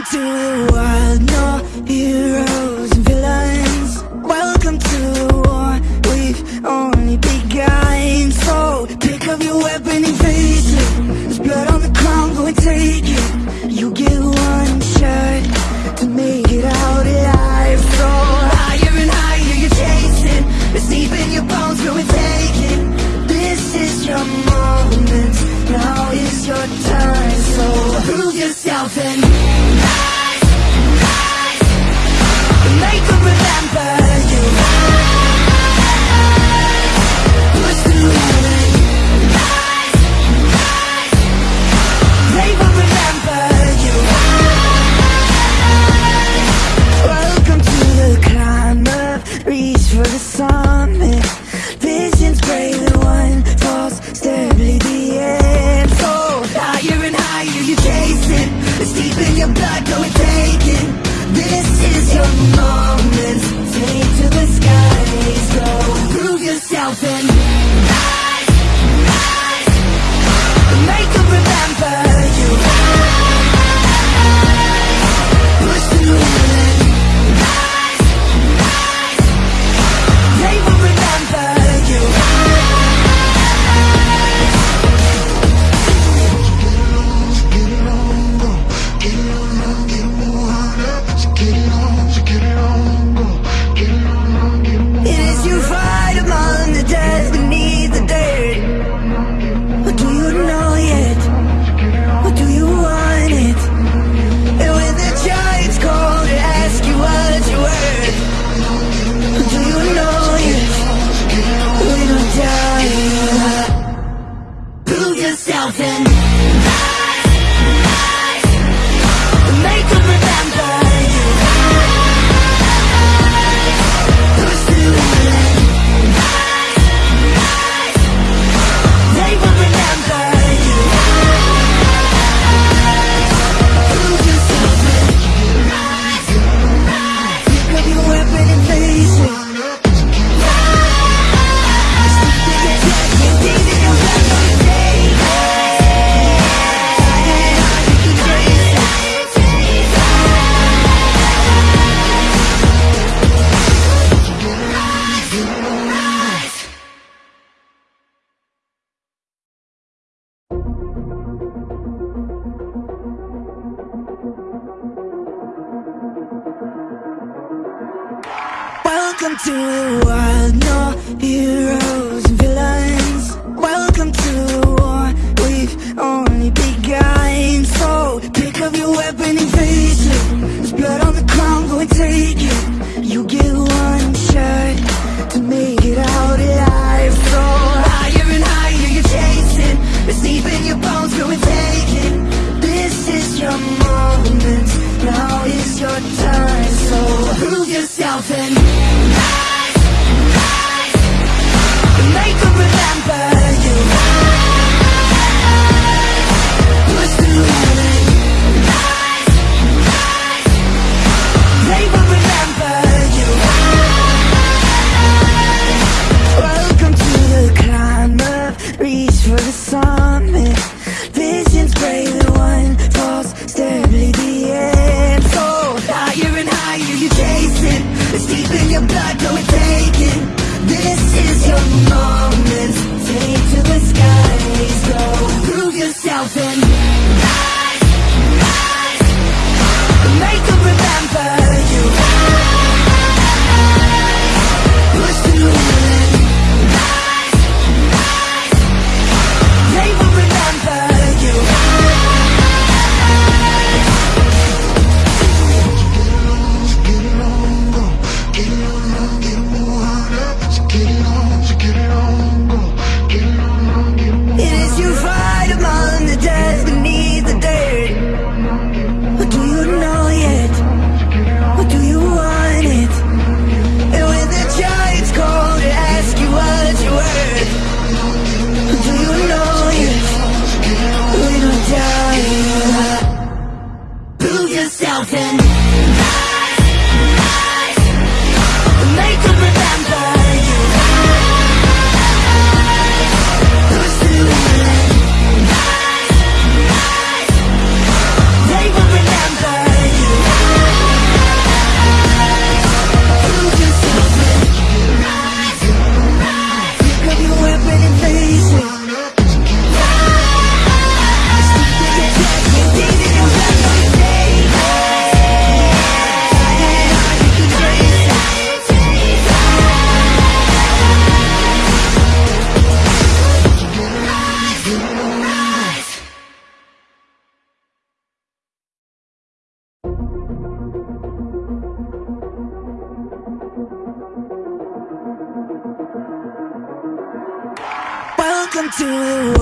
Welcome to the wild, no heroes and villains. Welcome to the war, we've only begun. So pick up your weapon and face it. There's blood on the ground, go and take it. Welcome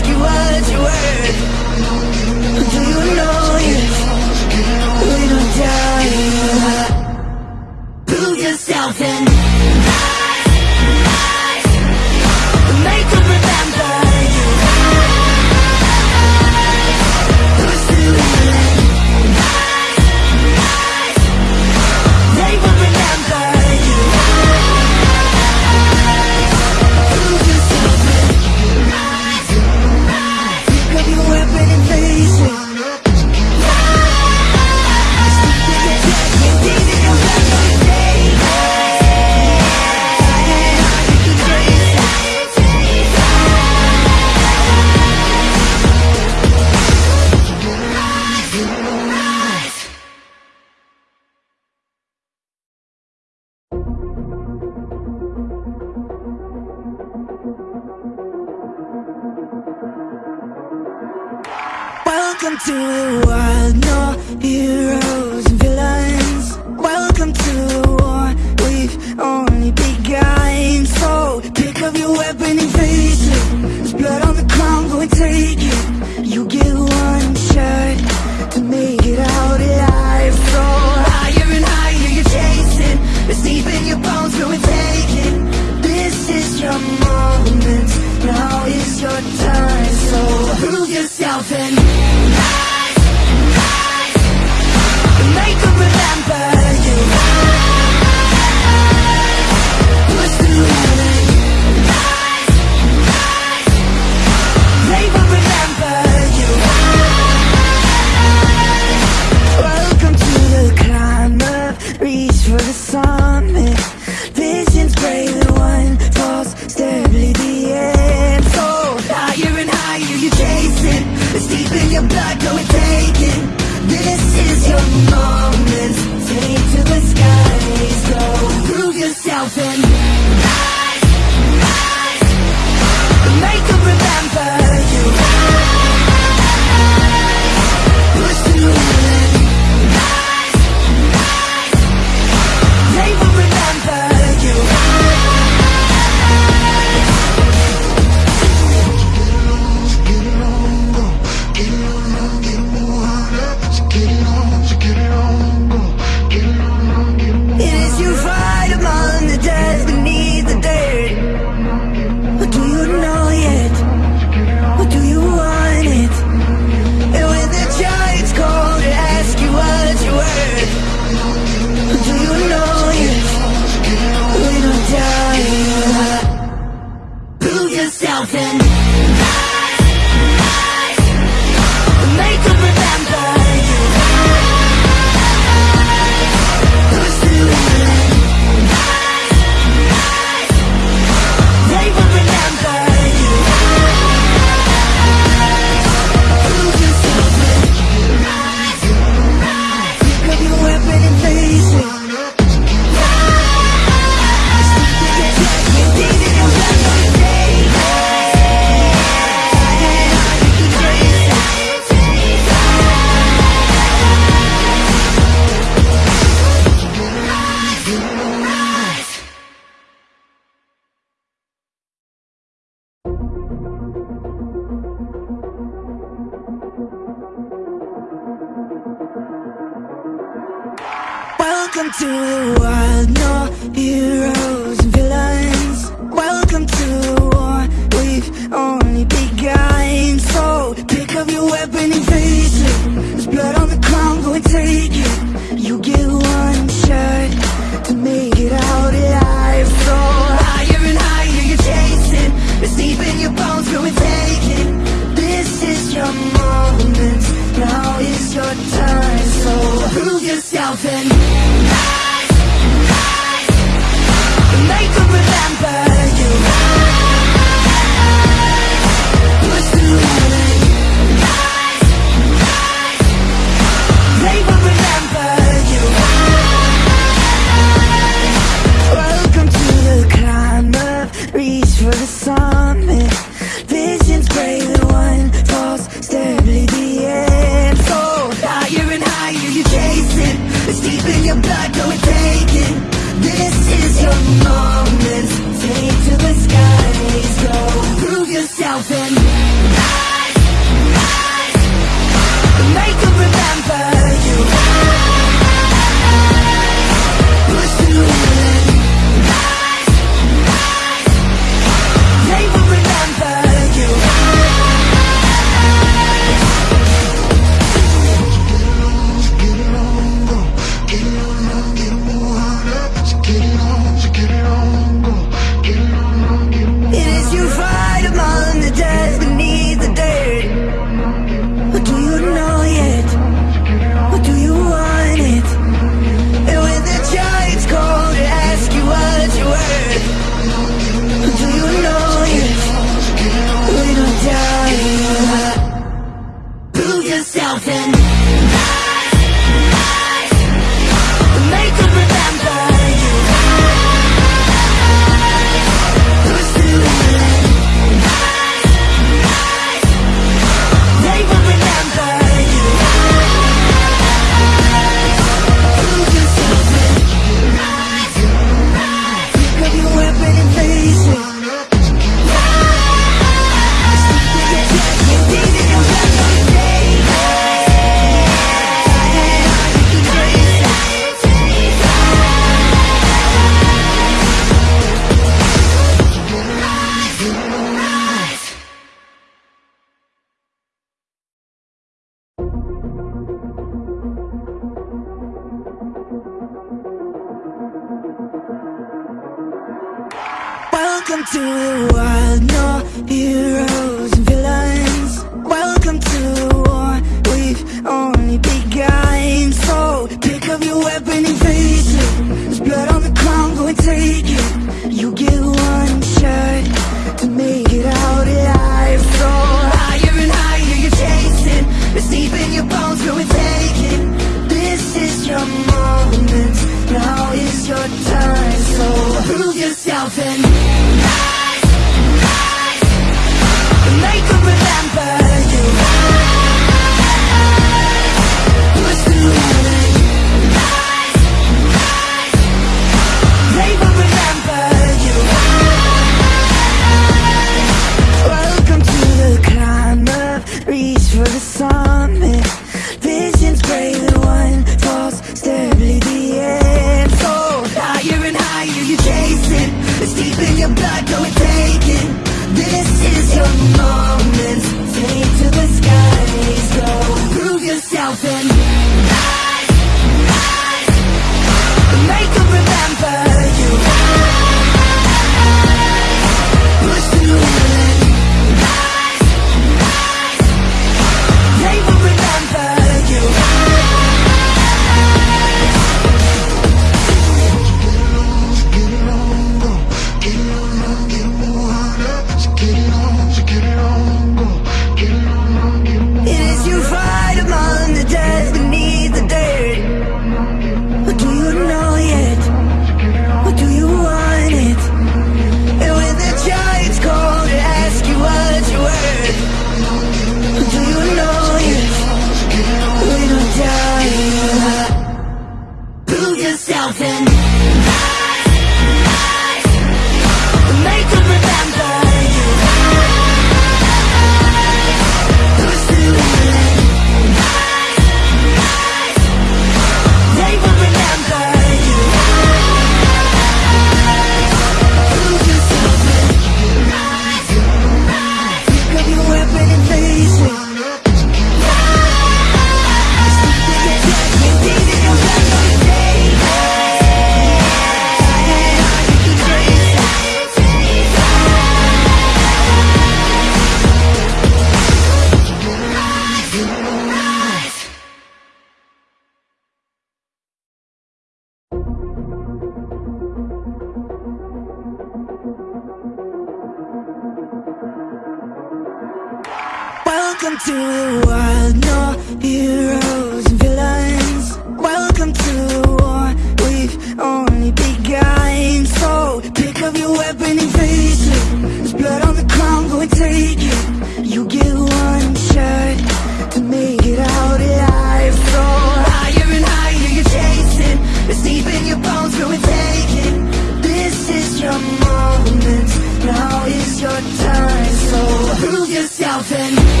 yourself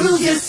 prove yourself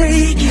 take it.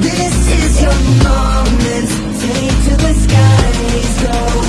This is your moment. Take to the skies, go.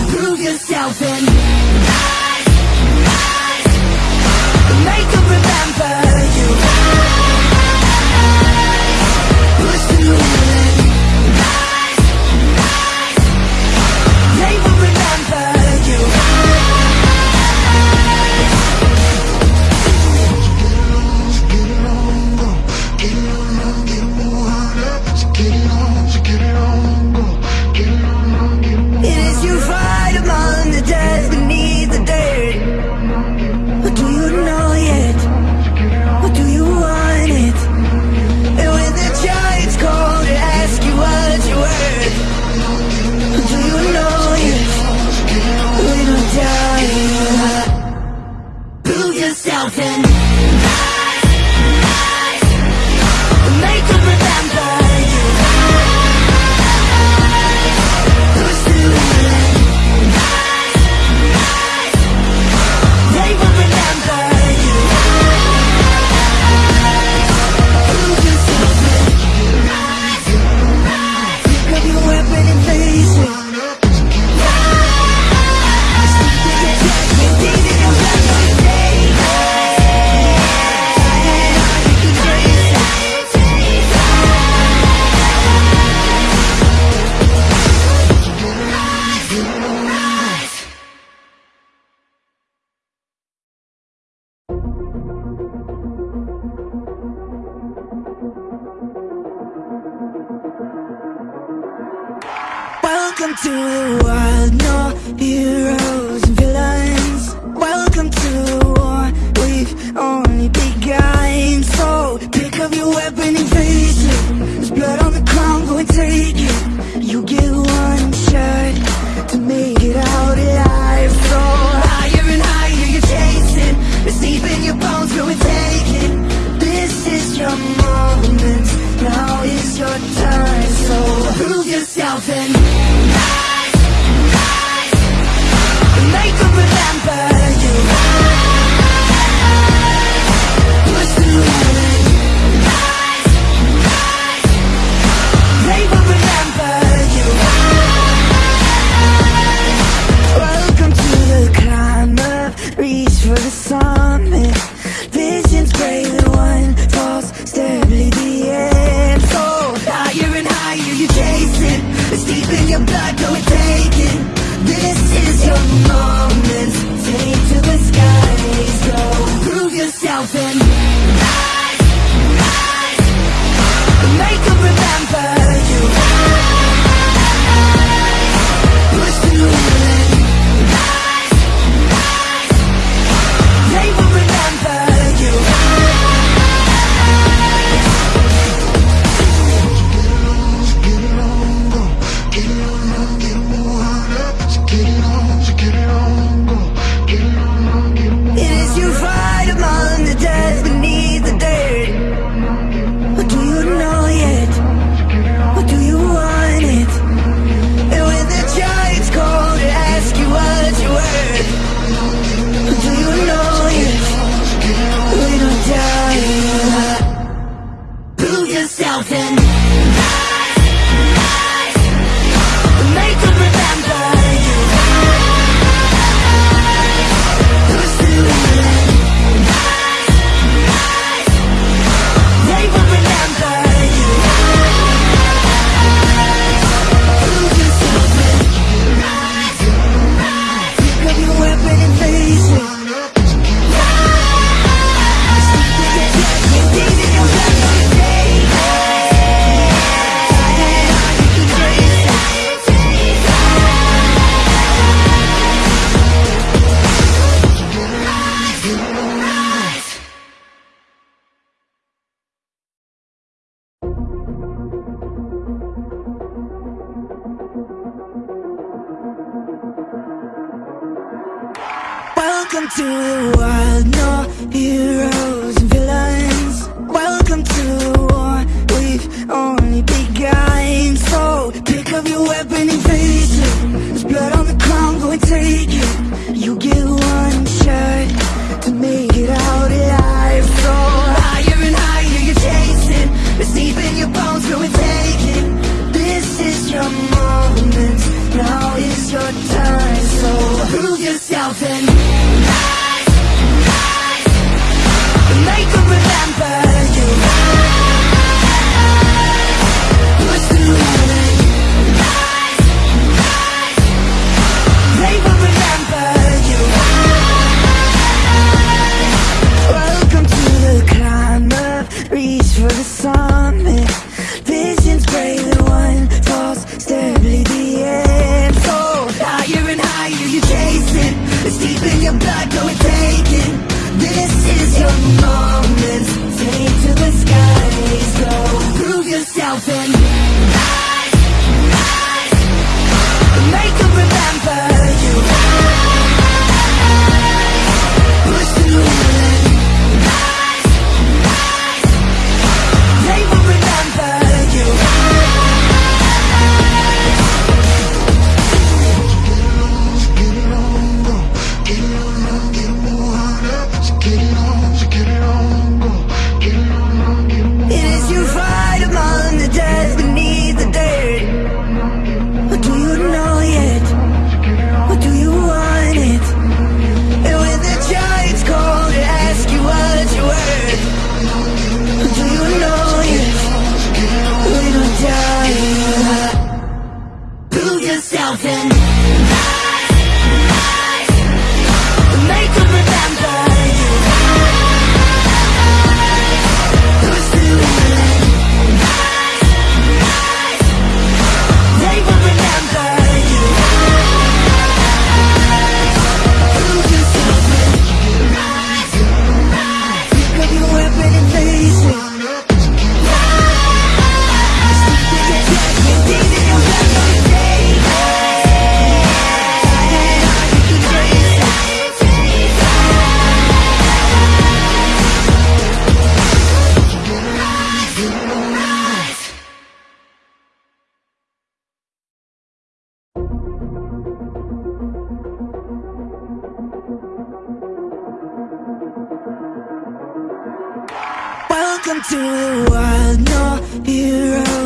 Welcome to the wild, no heroes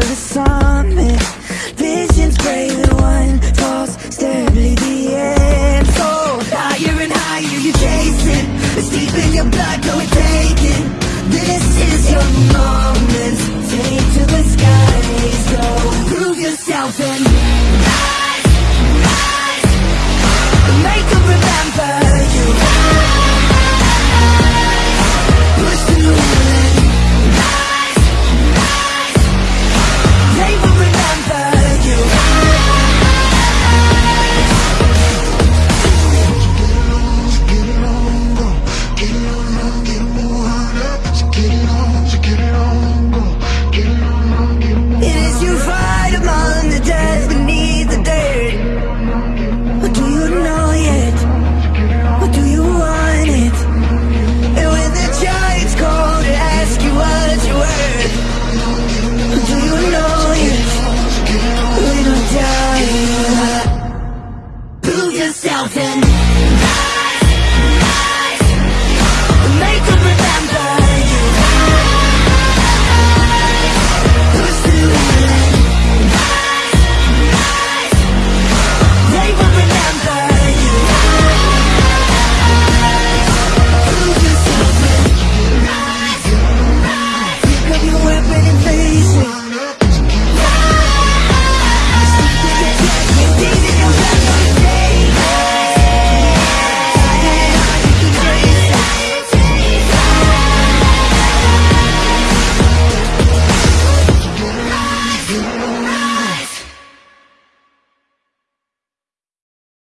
the summit.